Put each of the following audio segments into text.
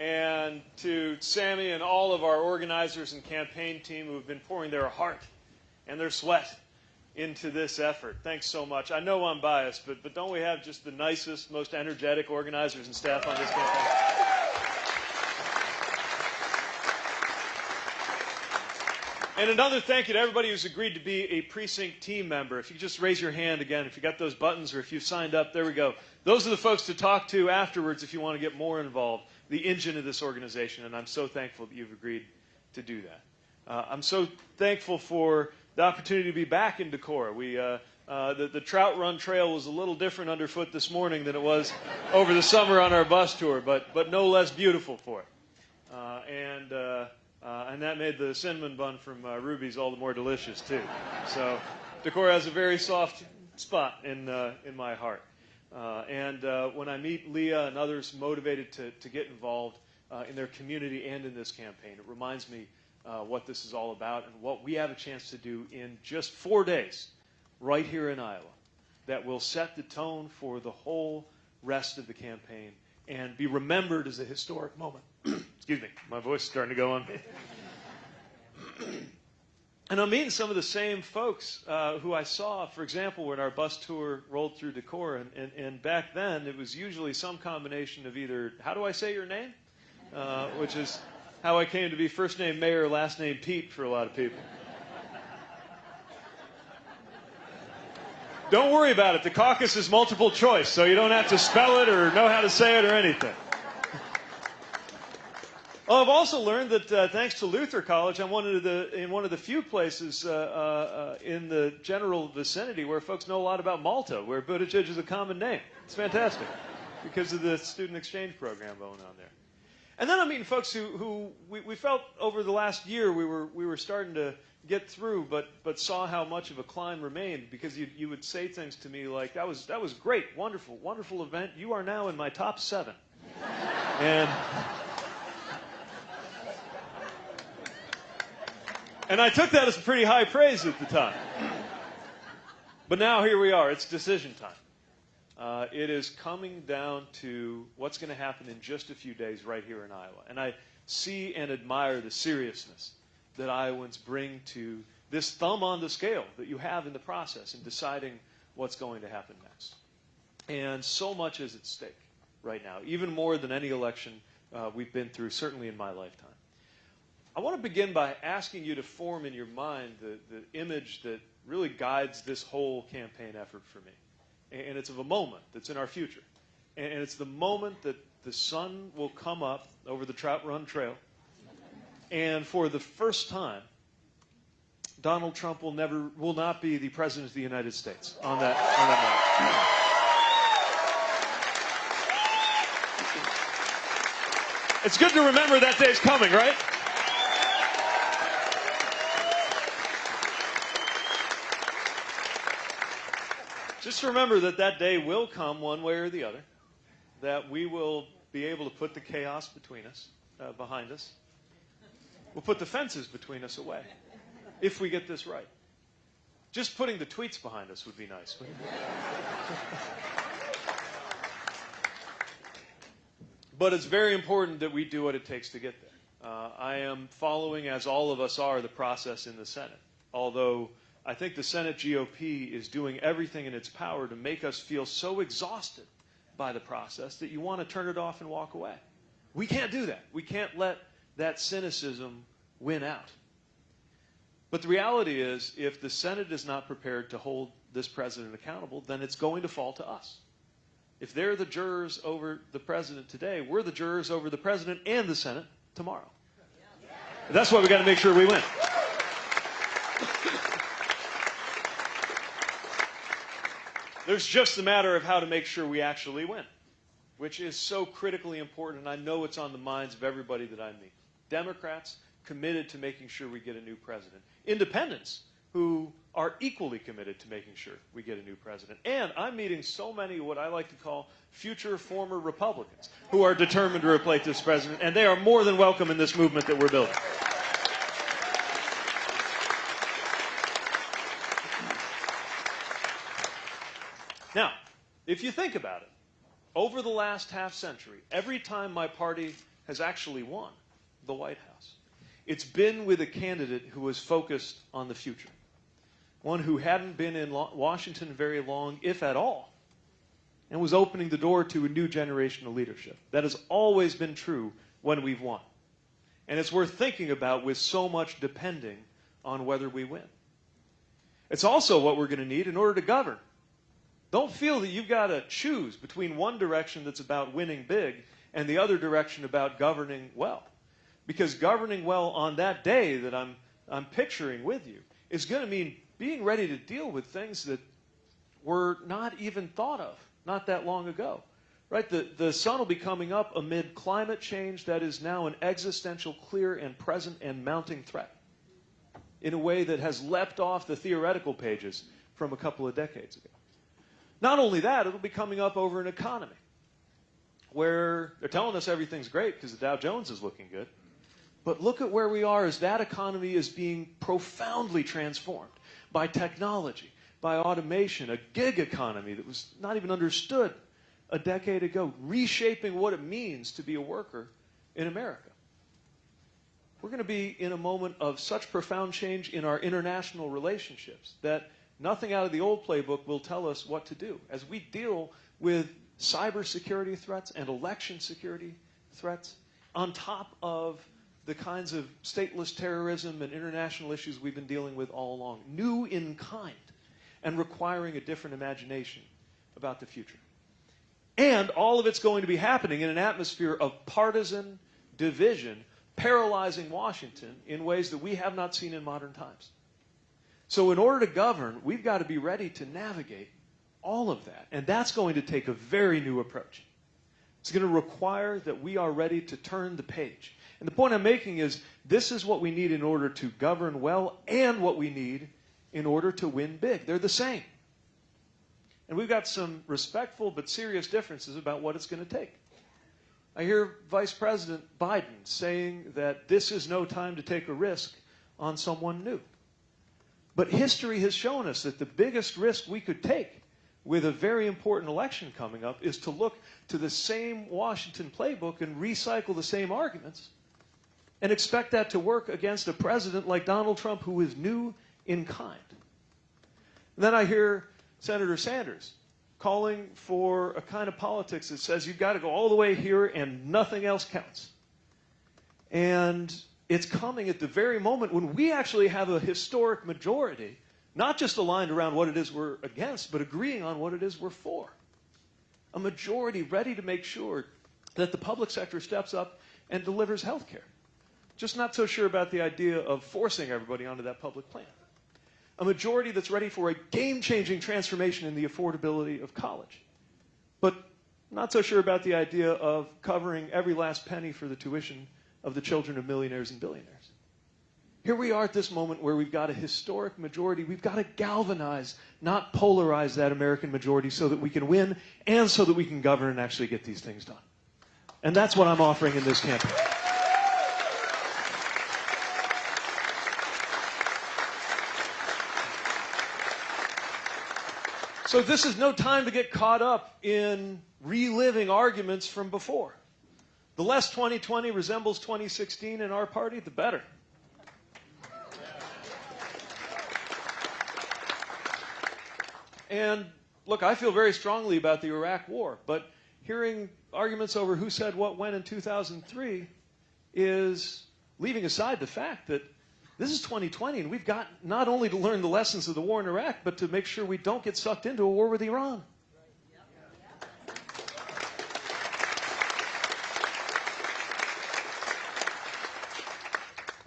and to Sammy and all of our organizers and campaign team who have been pouring their heart and their sweat into this effort. Thanks so much. I know I'm biased, but, but don't we have just the nicest, most energetic organizers and staff on this campaign? And another thank you to everybody who's agreed to be a precinct team member. If you just raise your hand again, if you got those buttons or if you've signed up, there we go. Those are the folks to talk to afterwards if you want to get more involved, the engine of this organization, and I'm so thankful that you've agreed to do that. Uh, I'm so thankful for the opportunity to be back in Decorah. We, uh, uh, the, the, Trout Run Trail was a little different underfoot this morning than it was over the summer on our bus tour, but, but no less beautiful for it. Uh, and uh, uh, and that made the cinnamon bun from Ruby's all the more delicious, too. So Decorah has a very soft spot in, in my heart. Uh, and uh, when I meet Leah and others motivated to, to get involved uh, in their community and in this campaign, it reminds me what this is all about and what we have a chance to do in just four days right here in Iowa that will set the tone for the whole rest of the campaign and be remembered as a historic moment. Excuse me, my voice is starting to go on and I'm meeting some of the same folks uh, who I saw, for example, when our bus tour rolled through Decorah. And, and, and, back then, it was usually some combination of either, how do I say your name? Uh, which is how I came to be first name Mayor, last name Pete for a lot of people. Don't worry about it. The caucus is multiple choice, so you don't have to spell it or know how to say it or anything. Well, I've also learned that uh, thanks to Luther College, I'm one of the, in one of the few places uh, uh, in the general vicinity where folks know a lot about Malta, where Buttigieg is a common name. It's fantastic because of the student exchange program going on there. And then I'm meeting folks who, who we, we felt over the last year we were, we were starting to get through, but but saw how much of a climb remained because you you would say things to me like that was that was great, wonderful, wonderful event. You are now in my top seven, and. And I took that as pretty high praise at the time. But now here we are. It's decision time. Uh, it is coming down to what's going to happen in just a few days right here in Iowa. And I see and admire the seriousness that Iowans bring to this thumb on the scale that you have in the process in deciding what's going to happen next. And so much is at stake right now, even more than any election uh, we've been through, certainly in my lifetime. I want to begin by asking you to form in your mind the, the image that really guides this whole campaign effort for me. And it's of a moment that's in our future. And it's the moment that the sun will come up over the Trout Run Trail and for the first time, Donald Trump will never will not be the president of the United States on that on that night. It's good to remember that day's coming, right? Just remember that that day will come one way or the other, that we will be able to put the chaos between us, uh, behind us, We'll put the fences between us away if we get this right. Just putting the tweets behind us would be nice. but it's very important that we do what it takes to get there. Uh, I am following, as all of us are, the process in the Senate. Although I think the Senate GOP is doing everything in its power to make us feel so exhausted by the process that you want to turn it off and walk away. We can't do that. We can't let that cynicism win out. But the reality is, if the Senate is not prepared to hold this president accountable, then it's going to fall to us. If they're the jurors over the president today, we're the jurors over the president and the Senate tomorrow. That's why we got to make sure we win. There's just a matter of how to make sure we actually win, which is so critically important, and I know it's on the minds of everybody that I meet. Democrats committed to making sure we get a new president. Independents who are equally committed to making sure we get a new president. And I'm meeting so many what I like to call future former Republicans who are determined to replace this president, and they are more than welcome in this movement that we're building. Now, if you think about it, over the last half century, every time my party has actually won the White House. It's been with a candidate who was focused on the future, one who hadn't been in Washington very long, if at all, and was opening the door to a new generation of leadership. That has always been true when we've won. And it's worth thinking about with so much depending on whether we win. It's also what we're going to need in order to govern. Don't feel that you've got to choose between one direction that's about winning big and the other direction about governing well. Because governing well on that day that I'm, I'm picturing with you is going to mean being ready to deal with things that were not even thought of not that long ago. Right? The, the sun will be coming up amid climate change that is now an existential, clear, and present and mounting threat in a way that has leapt off the theoretical pages from a couple of decades ago. Not only that, it'll be coming up over an economy where they're telling us everything's great because the Dow Jones is looking good. But look at where we are as that economy is being profoundly transformed by technology, by automation, a gig economy that was not even understood a decade ago, reshaping what it means to be a worker in America. We're going to be in a moment of such profound change in our international relationships that nothing out of the old playbook will tell us what to do. As we deal with cybersecurity threats and election security threats, on top of the kinds of stateless terrorism and international issues we've been dealing with all along, new in kind and requiring a different imagination about the future. And all of it's going to be happening in an atmosphere of partisan division, paralyzing Washington in ways that we have not seen in modern times. So, in order to govern, we've got to be ready to navigate all of that. And that's going to take a very new approach. It's going to require that we are ready to turn the page. And the point I'm making is this is what we need in order to govern well and what we need in order to win big. They're the same. And we've got some respectful but serious differences about what it's going to take. I hear Vice President Biden saying that this is no time to take a risk on someone new. But history has shown us that the biggest risk we could take with a very important election coming up is to look to the same Washington playbook and recycle the same arguments and expect that to work against a president like Donald Trump who is new in kind. And then I hear Senator Sanders calling for a kind of politics that says you've got to go all the way here and nothing else counts. And it's coming at the very moment when we actually have a historic majority not just aligned around what it is we're against, but agreeing on what it is we're for. A majority ready to make sure that the public sector steps up and delivers health care. Just not so sure about the idea of forcing everybody onto that public plan. A majority that's ready for a game changing transformation in the affordability of college. But not so sure about the idea of covering every last penny for the tuition of the children of millionaires and billionaires. Here we are at this moment where we've got a historic majority. We've got to galvanize, not polarize that American majority so that we can win and so that we can govern and actually get these things done. And that's what I'm offering in this campaign. So this is no time to get caught up in reliving arguments from before. The less 2020 resembles 2016 in our party, the better. And look, I feel very strongly about the Iraq War, but hearing arguments over who said what when in 2003 is leaving aside the fact that this is 2020 and we've got not only to learn the lessons of the war in Iraq, but to make sure we don't get sucked into a war with Iran.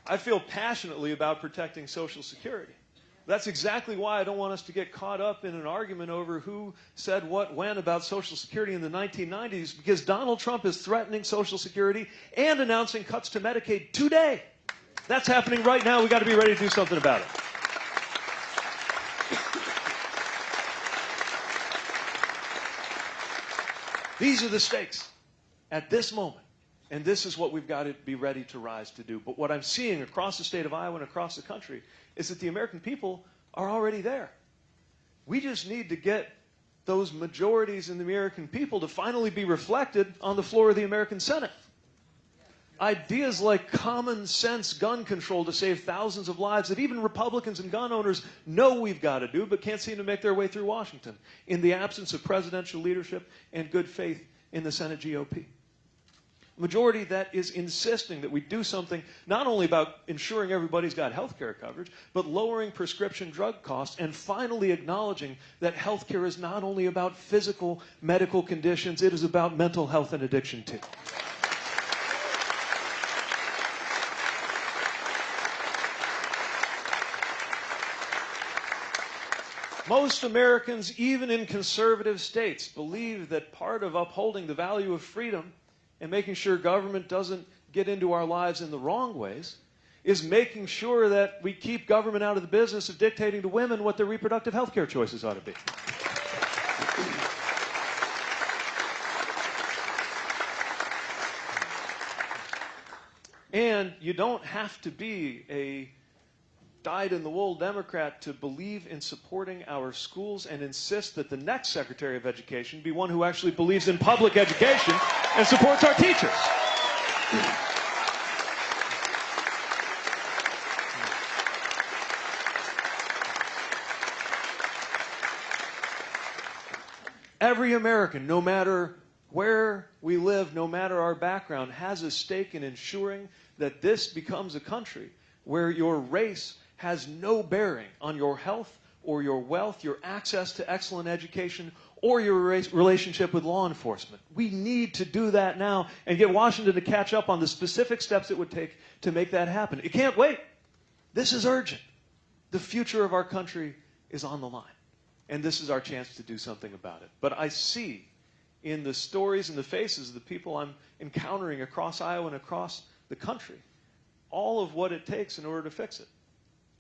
I feel passionately about protecting Social Security. That's exactly why I don't want us to get caught up in an argument over who said what when about Social Security in the 1990s, because Donald Trump is threatening Social Security and announcing cuts to Medicaid today. That's happening right now. We've got to be ready to do something about it. These are the stakes at this moment. And this is what we've got to be ready to rise to do. But what I'm seeing across the state of Iowa and across the country is that the American people are already there. We just need to get those majorities in the American people to finally be reflected on the floor of the American Senate. Ideas like common sense gun control to save thousands of lives that even Republicans and gun owners know we've got to do, but can't seem to make their way through Washington in the absence of presidential leadership and good faith in the Senate GOP. Majority that is insisting that we do something not only about ensuring everybody's got health care coverage, but lowering prescription drug costs and finally acknowledging that health care is not only about physical medical conditions, it is about mental health and addiction too. Most Americans, even in conservative states, believe that part of upholding the value of freedom and making sure government doesn't get into our lives in the wrong ways is making sure that we keep government out of the business of dictating to women what their reproductive health care choices ought to be. And you don't have to be a dyed in the wool Democrat to believe in supporting our schools and insist that the next Secretary of Education be one who actually believes in public education and supports our teachers. Every American, no matter where we live, no matter our background, has a stake in ensuring that this becomes a country where your race has no bearing on your health or your wealth, your access to excellent education, or your relationship with law enforcement. We need to do that now and get Washington to catch up on the specific steps it would take to make that happen. It can't wait. This is urgent. The future of our country is on the line. And this is our chance to do something about it. But I see in the stories and the faces of the people I'm encountering across Iowa and across the country all of what it takes in order to fix it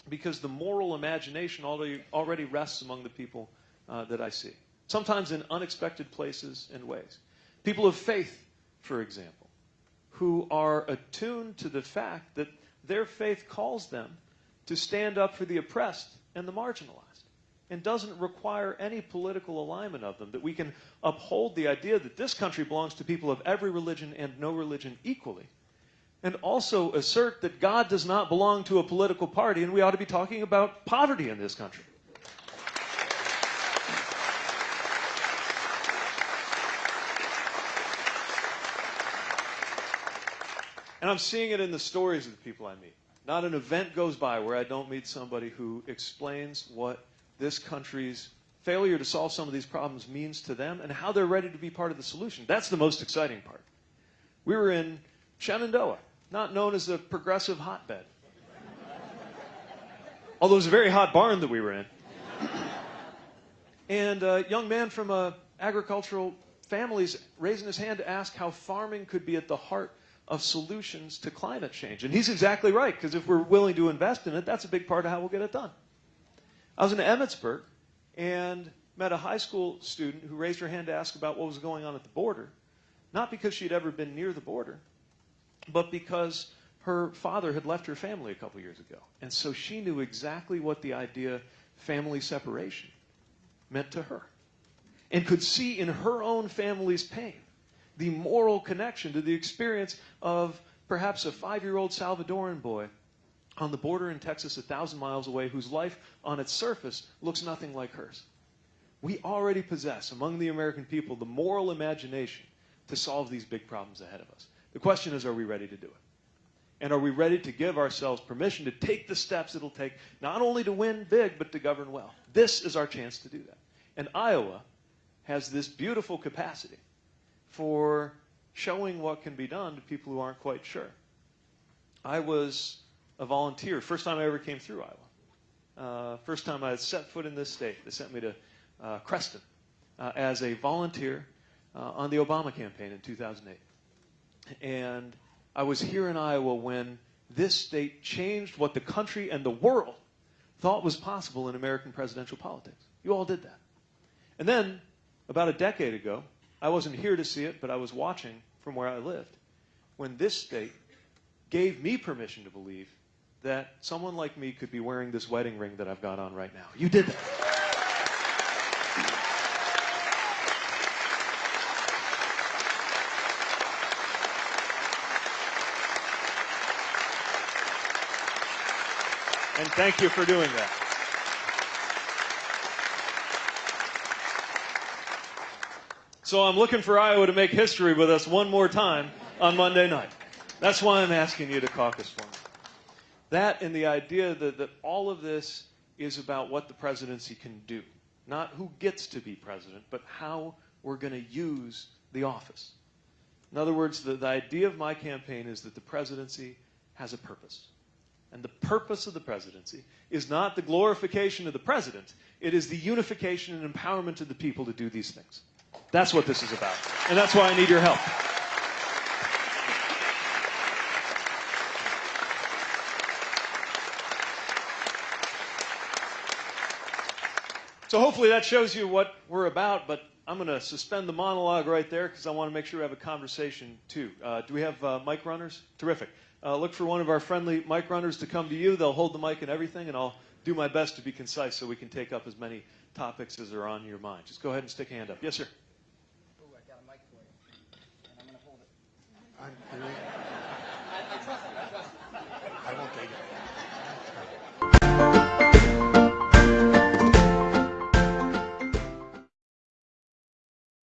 because the moral imagination already, already rests among the people uh, that I see, sometimes in unexpected places and ways. People of faith, for example, who are attuned to the fact that their faith calls them to stand up for the oppressed and the marginalized and doesn't require any political alignment of them, that we can uphold the idea that this country belongs to people of every religion and no religion equally and also assert that God does not belong to a political party, and we ought to be talking about poverty in this country. And I'm seeing it in the stories of the people I meet. Not an event goes by where I don't meet somebody who explains what this country's failure to solve some of these problems means to them and how they're ready to be part of the solution. That's the most exciting part. We were in Shenandoah not known as a progressive hotbed. Although it was a very hot barn that we were in. and a young man from a agricultural families raising his hand to ask how farming could be at the heart of solutions to climate change. And he's exactly right, because if we're willing to invest in it, that's a big part of how we'll get it done. I was in Emmetsburg and met a high school student who raised her hand to ask about what was going on at the border, not because she'd ever been near the border, but because her father had left her family a couple years ago. And so she knew exactly what the idea family separation meant to her and could see in her own family's pain the moral connection to the experience of perhaps a five year old Salvadoran boy on the border in Texas, a thousand miles away, whose life on its surface looks nothing like hers. We already possess among the American people the moral imagination to solve these big problems ahead of us. The question is, are we ready to do it? And are we ready to give ourselves permission to take the steps it'll take not only to win big, but to govern well? This is our chance to do that. And Iowa has this beautiful capacity for showing what can be done to people who aren't quite sure. I was a volunteer, first time I ever came through Iowa. Uh, first time I had set foot in this state. They sent me to uh, Creston uh, as a volunteer uh, on the Obama campaign in 2008. And I was here in Iowa when this state changed what the country and the world thought was possible in American presidential politics. You all did that. And then, about a decade ago, I wasn't here to see it, but I was watching from where I lived, when this state gave me permission to believe that someone like me could be wearing this wedding ring that I've got on right now. You did that. And thank you for doing that. So I'm looking for Iowa to make history with us one more time on Monday night. That's why I'm asking you to caucus for me. That and the idea that, that all of this is about what the presidency can do. Not who gets to be president, but how we're going to use the office. In other words, the, the idea of my campaign is that the presidency has a purpose. And the purpose of the presidency is not the glorification of the president, it is the unification and empowerment of the people to do these things. That's what this is about. And that's why I need your help. So hopefully that shows you what we're about, but I'm going to suspend the monologue right there because I want to make sure we have a conversation too. Uh, do we have uh, mic runners? Terrific. Uh, look for one of our friendly mic runners to come to you. They'll hold the mic and everything, and I'll do my best to be concise so we can take up as many topics as are on your mind. Just go ahead and stick a hand up. Yes, sir. Ooh, I got a mic for you. And I'm going to hold it. I'm- there